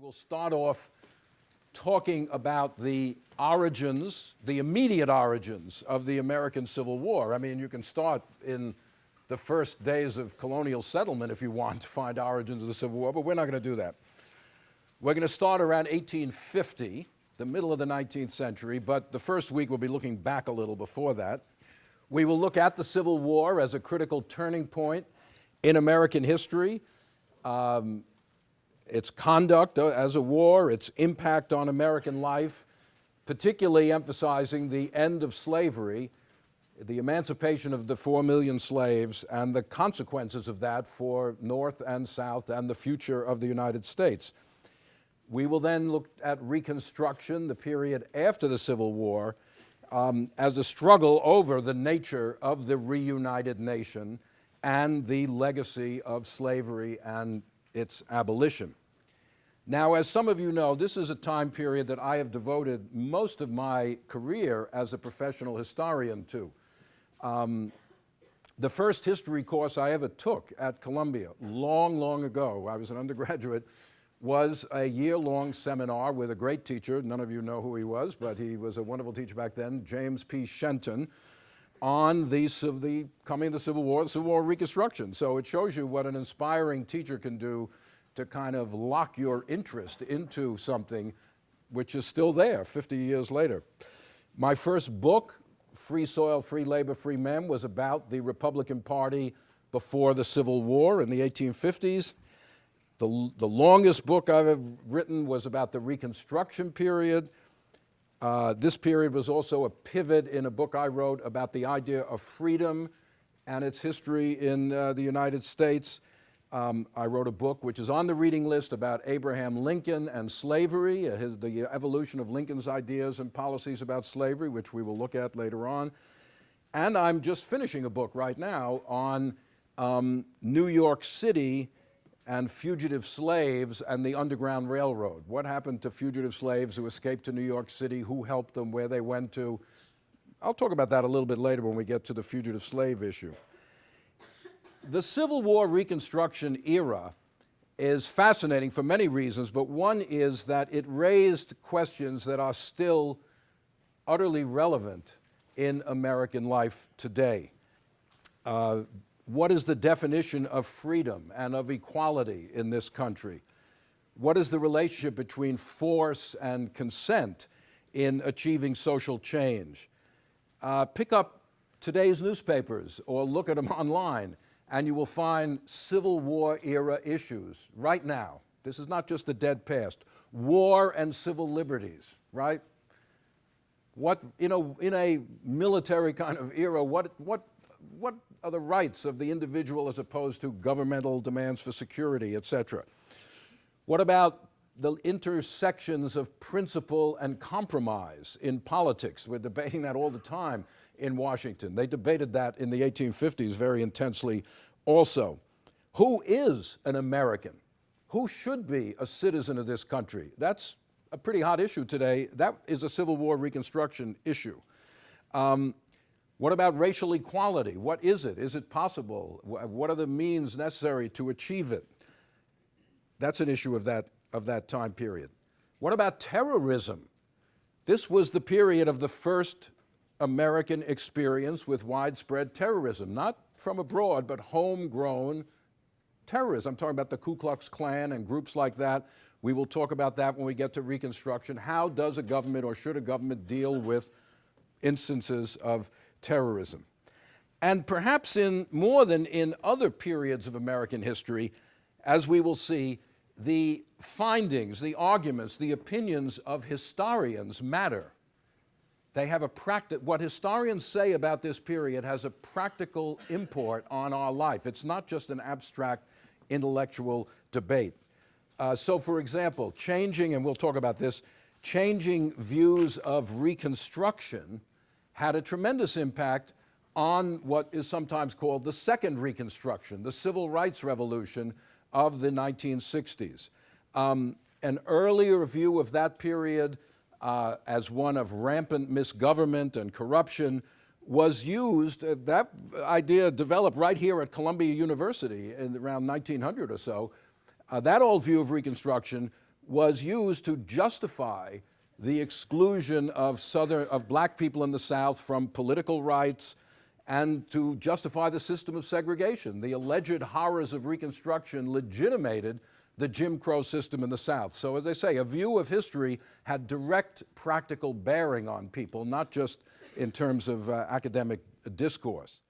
will start off talking about the origins, the immediate origins of the American Civil War. I mean, you can start in the first days of colonial settlement if you want to find origins of the Civil War, but we're not going to do that. We're going to start around 1850, the middle of the 19th century, but the first week we'll be looking back a little before that. We will look at the Civil War as a critical turning point in American history. Um, its conduct as a war, its impact on American life, particularly emphasizing the end of slavery, the emancipation of the four million slaves, and the consequences of that for North and South and the future of the United States. We will then look at Reconstruction, the period after the Civil War, um, as a struggle over the nature of the reunited nation and the legacy of slavery and its abolition. Now, as some of you know, this is a time period that I have devoted most of my career as a professional historian to. Um, the first history course I ever took at Columbia, long, long ago, I was an undergraduate, was a year-long seminar with a great teacher. None of you know who he was, but he was a wonderful teacher back then, James P. Shenton, on the, the coming of the Civil War, the Civil War Reconstruction. So it shows you what an inspiring teacher can do to kind of lock your interest into something which is still there 50 years later. My first book, Free Soil, Free Labor, Free Men, was about the Republican Party before the Civil War in the 1850s. The, the longest book I've written was about the Reconstruction period. Uh, this period was also a pivot in a book I wrote about the idea of freedom and its history in uh, the United States. Um, I wrote a book which is on the reading list about Abraham Lincoln and slavery, uh, his, the evolution of Lincoln's ideas and policies about slavery, which we will look at later on. And I'm just finishing a book right now on um, New York City and fugitive slaves and the Underground Railroad. What happened to fugitive slaves who escaped to New York City, who helped them, where they went to. I'll talk about that a little bit later when we get to the fugitive slave issue. The Civil War Reconstruction era is fascinating for many reasons, but one is that it raised questions that are still utterly relevant in American life today. Uh, what is the definition of freedom and of equality in this country? What is the relationship between force and consent in achieving social change? Uh, pick up today's newspapers or look at them online and you will find Civil War era issues right now. This is not just the dead past. War and civil liberties, right? What, in a, in a military kind of era, what, what, what are the rights of the individual as opposed to governmental demands for security, et cetera? What about the intersections of principle and compromise in politics? We're debating that all the time in Washington. They debated that in the 1850s very intensely also. Who is an American? Who should be a citizen of this country? That's a pretty hot issue today. That is a Civil War Reconstruction issue. Um, what about racial equality? What is it? Is it possible? What are the means necessary to achieve it? That's an issue of that, of that time period. What about terrorism? This was the period of the first American experience with widespread terrorism, not from abroad, but homegrown terrorism. I'm talking about the Ku Klux Klan and groups like that. We will talk about that when we get to Reconstruction. How does a government or should a government deal with instances of terrorism? And perhaps in more than in other periods of American history, as we will see, the findings, the arguments, the opinions of historians matter. They have a practice, what historians say about this period has a practical import on our life. It's not just an abstract intellectual debate. Uh, so for example, changing, and we'll talk about this, changing views of Reconstruction had a tremendous impact on what is sometimes called the Second Reconstruction, the Civil Rights Revolution of the 1960s. Um, an earlier view of that period uh, as one of rampant misgovernment and corruption was used, uh, that idea developed right here at Columbia University in around 1900 or so. Uh, that old view of Reconstruction was used to justify the exclusion of southern of black people in the South from political rights and to justify the system of segregation. The alleged horrors of Reconstruction legitimated the Jim Crow system in the South. So as I say, a view of history had direct practical bearing on people, not just in terms of uh, academic discourse.